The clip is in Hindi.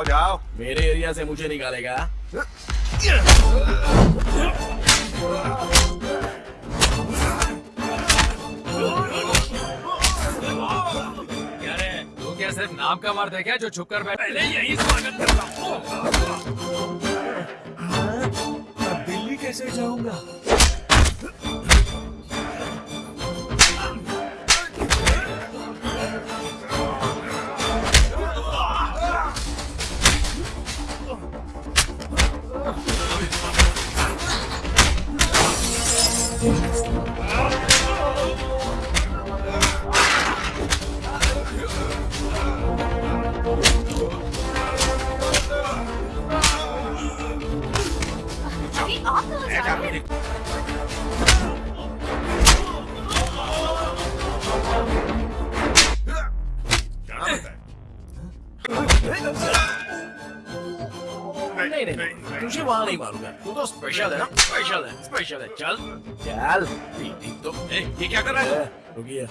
जाओ जाओ। मेरे एरिया से मुझे निकालेगा। तू क्या सिर्फ़ नाम का मर्द है क्या जो छुप कर बैठा पहले यही स्वागत करता हूँ अब दिल्ली कैसे जाऊँगा? Hey, आप कहाँ रहे नहीं नहीं नहीं तुझे वहाँ नहीं मारूँगा। तू तो स्पेशल है ना? स्पेशल है स्पेशल है। चल। चल। ठीक तो ए, ये क्या कर रहा है? रुकिए।